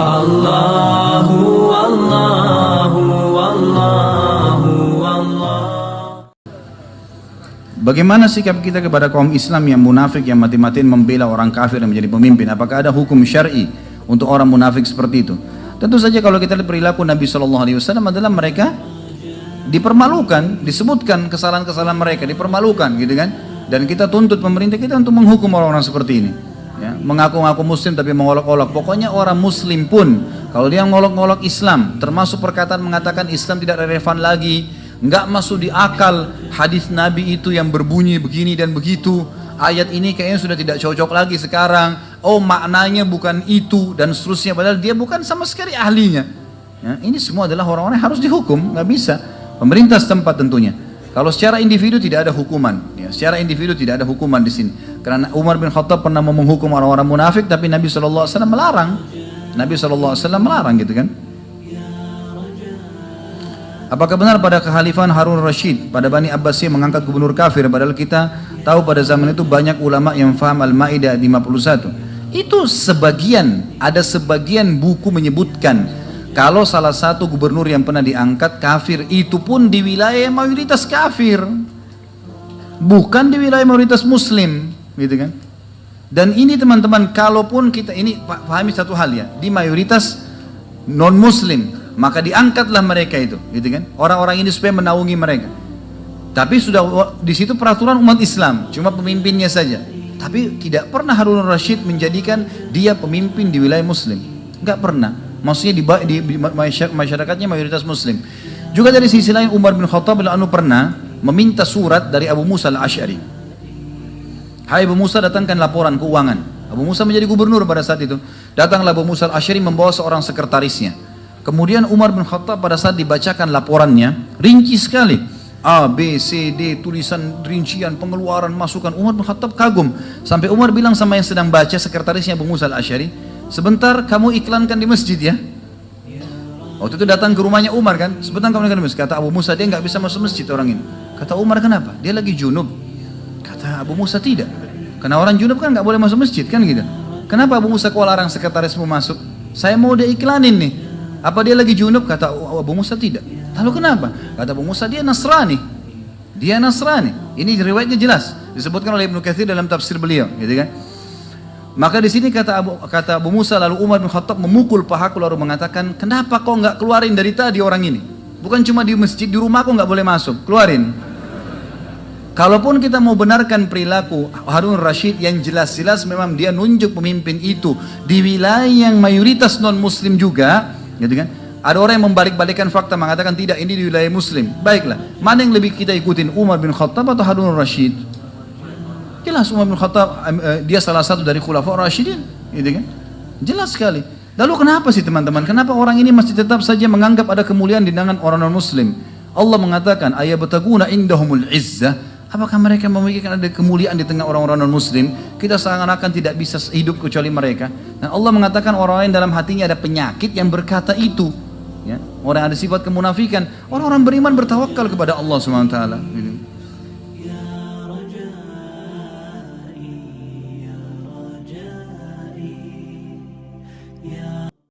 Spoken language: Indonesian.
Allahu Allahu Allahu Allah Bagaimana sikap kita kepada kaum Islam yang munafik yang mati-matian membela orang kafir yang menjadi pemimpin? Apakah ada hukum syar'i untuk orang munafik seperti itu? Tentu saja kalau kita lihat perilaku Nabi Shallallahu Alaihi Wasallam adalah mereka dipermalukan, disebutkan kesalahan-kesalahan mereka, dipermalukan, gitu kan? Dan kita tuntut pemerintah kita untuk menghukum orang-orang seperti ini. Ya, mengaku-ngaku Muslim tapi mengolok-olok. Pokoknya orang Muslim pun kalau dia ngolok-ngolok Islam, termasuk perkataan mengatakan Islam tidak relevan lagi, nggak masuk di akal hadis Nabi itu yang berbunyi begini dan begitu. Ayat ini kayaknya sudah tidak cocok lagi sekarang. Oh maknanya bukan itu dan seterusnya. Padahal dia bukan sama sekali ahlinya. Ya, ini semua adalah orang-orang yang harus dihukum. Nggak bisa. Pemerintah setempat tentunya kalau secara individu tidak ada hukuman ya, secara individu tidak ada hukuman di sini. Karena Umar bin Khattab pernah menghukum orang-orang munafik tapi Nabi SAW melarang. Nabi SAW melarang gitu kan? Apakah benar pada kekhalifan Harun Rashid pada Bani Abbasiyah mengangkat gubernur kafir padahal kita tahu pada zaman itu banyak ulama yang faham Al-Maidah 51. Itu sebagian, ada sebagian buku menyebutkan kalau salah satu gubernur yang pernah diangkat kafir itu pun di wilayah mayoritas kafir. Bukan di wilayah mayoritas muslim, gitu kan? Dan ini teman-teman, kalaupun kita ini pahami satu hal ya, di mayoritas non muslim, maka diangkatlah mereka itu gitu kan? Orang-orang ini supaya menaungi mereka. Tapi sudah di situ peraturan umat Islam cuma pemimpinnya saja. Tapi tidak pernah Harun Rashid menjadikan dia pemimpin di wilayah muslim. Nggak pernah maksudnya di, di, di masyarakatnya mayoritas muslim juga dari sisi lain Umar bin Khattab anu pernah meminta surat dari Abu Musa al-Ash'ari Hai Abu Musa datangkan laporan keuangan Abu Musa menjadi gubernur pada saat itu datanglah Abu Musa al-Ash'ari membawa seorang sekretarisnya Kemudian Umar bin Khattab pada saat dibacakan laporannya, rinci sekali. A, B, C, D, tulisan, rincian, pengeluaran, masukan. Umar bin Khattab kagum. Sampai Umar bilang sama yang sedang baca, sekretarisnya Abu Musa al-Ashari, sebentar kamu iklankan di masjid ya. Waktu itu datang ke rumahnya Umar kan, sebentar kamu iklankan di masjid. Kata Abu Musa, dia nggak bisa masuk masjid orang ini. Kata Umar, kenapa? Dia lagi junub. Kata Abu Musa, tidak. Karena orang junub kan nggak boleh masuk masjid kan gitu. Kenapa Abu Musa kau larang sekretarismu masuk? Saya mau dia iklanin nih. Apa dia lagi junub? Kata Abu Musa tidak. Lalu kenapa? Kata Abu Musa dia Nasrani. Dia Nasrani. Ini riwayatnya jelas. Disebutkan oleh Ibnu Katsir dalam tafsir beliau, gitu kan? Maka di sini kata Abu, kata Abu Musa lalu Umar bin Khattab memukul pahaku lalu mengatakan, kenapa kau nggak keluarin dari tadi orang ini? Bukan cuma di masjid, di rumahku nggak boleh masuk, keluarin. Kalaupun kita mau benarkan perilaku Harun Rashid yang jelas-jelas memang dia nunjuk pemimpin itu di wilayah yang mayoritas non muslim juga, gitu kan? Ada orang yang membalik-balikan fakta mengatakan tidak ini di wilayah muslim. Baiklah, mana yang lebih kita ikutin Umar bin Khattab atau Harun Rashid? Jelas Umar bin Khattab eh, dia salah satu dari khulafa Rashidin, gitu kan? Jelas sekali. Lalu kenapa sih teman-teman? Kenapa orang ini masih tetap saja menganggap ada kemuliaan di tangan orang non muslim? Allah mengatakan ayat betaguna indahumul izzah Apakah mereka memikirkan ada kemuliaan di tengah orang-orang non-muslim? Kita seakan-akan tidak bisa hidup kecuali mereka. Dan Allah mengatakan orang lain dalam hatinya ada penyakit yang berkata itu. Ya. Orang yang ada sifat kemunafikan. Orang-orang beriman bertawakal kepada Allah SWT. Gitu.